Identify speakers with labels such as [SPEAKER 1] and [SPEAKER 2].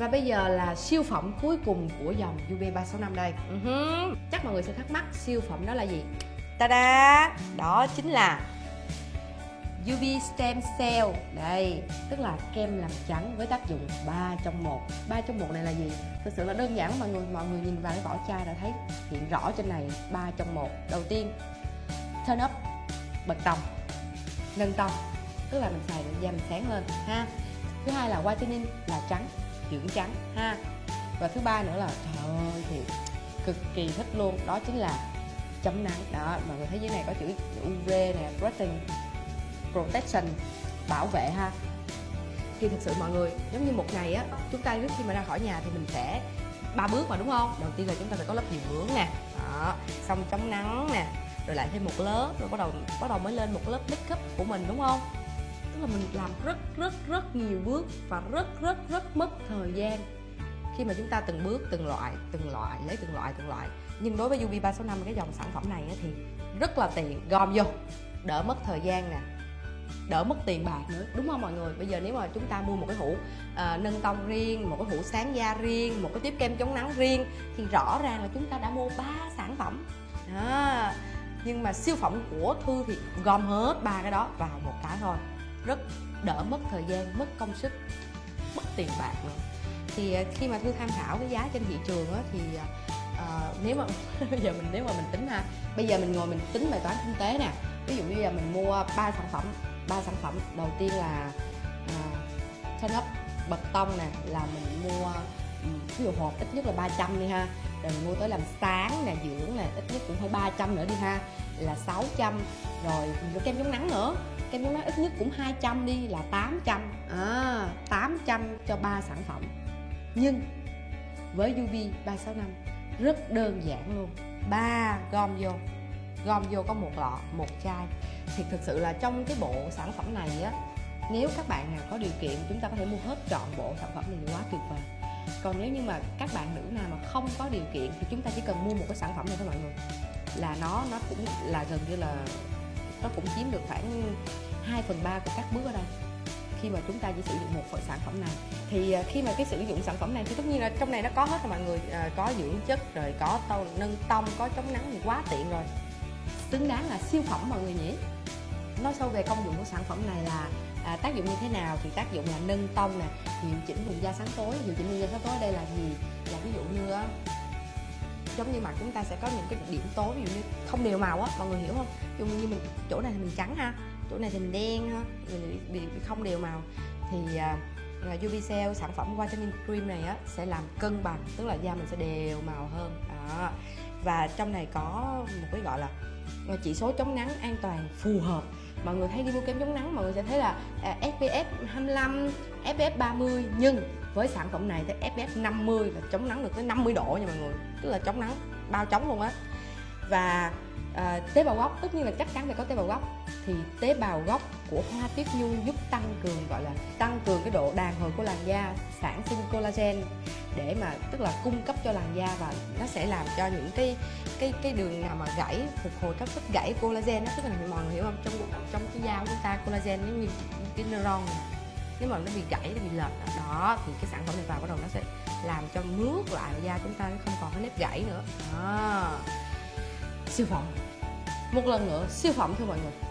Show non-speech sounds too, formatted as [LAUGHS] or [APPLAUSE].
[SPEAKER 1] và bây giờ là siêu phẩm cuối cùng của dòng UB365 đây. Uh-huh. chắc mọi người sẽ thắc mắc siêu phẩm đó là gì? Ta-da! Đó chính là UV Stem Cell. Đây tức là kem làm trắng với tác dụng 3 trong 1 3 trong 1 này là gì? Thực sự là đơn giản mọi người mọi người nhìn vào cái vỏ chai đã thấy hiện rõ trên này 3 trong 1 đầu tiên turn up bật tông nâng tông tức là mình xài để da mình sáng lên ha. Thứ hai là whitening là trắng dưỡng trắng, ha. Và thứ ba nữa là, trời ơi, thì cực kỳ thích luôn, đó chính là chống nắng. Đó, mọi người thấy dưới này có chữ UV nè protection protection, bảo vệ, ha. Thì thực sự mọi người, giống như một ngày á, chúng ta trước khi mà ra khỏi nhà thì mình sẽ ba bước mà, đúng không? Đầu tiên là chúng ta phải có lớp dưỡng nè. Đó, xong chống nắng nè, rồi lại thêm một lớp, rồi bắt đầu bắt đầu mới lên một lớp make up của mình, đúng không? Tức là mình làm rất rất rất nhiều bước và rất rất rất mất thời gian. Khi mà chúng ta từng bước từng loại từng loại lấy từng loại từng loại. Nhưng đối với UV 365 cái dòng sản phẩm này thì rất là tiện gom vô đỡ mất thời gian nè đỡ mất tiền bạc nữa đúng không mọi người? Bây giờ nếu mà chúng ta mua một cái hũ à, nâng tông riêng một cái hũ sáng da riêng một cái tiếp kem chống nắng riêng thì rõ ràng là chúng ta đã mua ba sản phẩm. À, nhưng mà siêu phẩm của thư thì gom hết ba cái đó vào một cái thôi rất đỡ mất thời gian mất công sức mất tiền bạc nữa. Thì à, khi mà thư tham khảo cái giá trên thị trường á, thì uh, nếu mà [LAUGHS] bây giờ mình nếu mà mình tính ha bây giờ mình ngồi mình tính bài toán kinh tế nè. Ví dụ như là mình mua ba sản phẩm ba sản phẩm đầu tiên là uh, turn up bật tông nè là mình mua ví dụ hộp ít nhất là 300 đi ha. Rồi mình mua tới làm sáng nè dưỡng nè ít nhất cũng phải 300 nữa đi ha là 600 rồi kem chống nắng nữa. Kem chống nắng ít nhất cũng 200 đi là 800 à, 800 cho ba sản phẩm. Nhưng với UV 365 rất đơn giản luôn. Ba gom vô. Gom vô có một lọ một chai. Thì thực sự là trong cái bộ sản phẩm này á nếu các bạn nào có điều kiện chúng ta có thể mua hết trọn bộ sản phẩm này quá tuyệt vời. Còn nếu như mà các bạn nữ nào mà không có điều kiện thì chúng ta chỉ cần mua một cái sản phẩm này thôi mọi người là nó nó cũng là gần như là nó cũng chiếm được khoảng 2 phần ba của các bước ở đây. Khi mà chúng ta chỉ sử dụng một phần sản phẩm này. Thì à, khi mà cái sử dụng sản phẩm này thì tất nhiên là trong này nó có hết rồi mọi người. À, có dưỡng chất rồi có tông nâng tông có chống nắng thì quá tiện rồi. Xứng đáng là siêu phẩm mọi người nhỉ? Nói sâu về công dụng của sản phẩm này là à, tác dụng như thế nào thì tác dụng là nâng tông nè điều chỉnh vùng da sáng tối điều chỉnh vùng da sáng tối ở đây là gì? Là ví dụ như giống như mặt chúng ta sẽ có những cái điểm tối ví dụ như không đều màu á mọi người hiểu không? Ví dụ như mình chỗ này thì mình trắng ha chỗ này thì mình đen ha mình bị, bị không đều màu. Thì uh, UV Cell sản phẩm whitening cream này á sẽ làm cân bằng tức là da mình sẽ đều màu hơn. Đó. Và trong này có một cái gọi là à, chỉ số chống nắng an toàn phù hợp mọi người thấy đi mua kem chống nắng mọi người sẽ thấy là à, SPF 25 SPF 30 nhưng với sản phẩm này thì SPF 50 là chống nắng được tới 50 độ nha mọi người. Tức là chống nắng bao chống luôn á. Và à, tế bào gốc tất nhiên là chắc chắn phải có tế bào gốc thì tế bào gốc của hoa tuyết nhu giúp tăng cường, gọi là tăng cường cái độ đàn hồi của làn da, sản sinh collagen để mà, tức là cung cấp cho làn da và nó sẽ làm cho những cái cái cái đường nào mà gãy, phục hồi các vết gãy collagen đó tức là mọi người hiểu không? Trong trong cái da của chúng ta collagen giống như cái neuron này. Nếu mà nó bị gãy, nó bị lệch, đó, thì cái sản phẩm này vào bắt đầu nó sẽ làm cho mướt lại da chúng ta không còn cái nếp gãy nữa. Đó. Siêu phẩm. Một lần nữa, siêu phẩm thưa mọi người.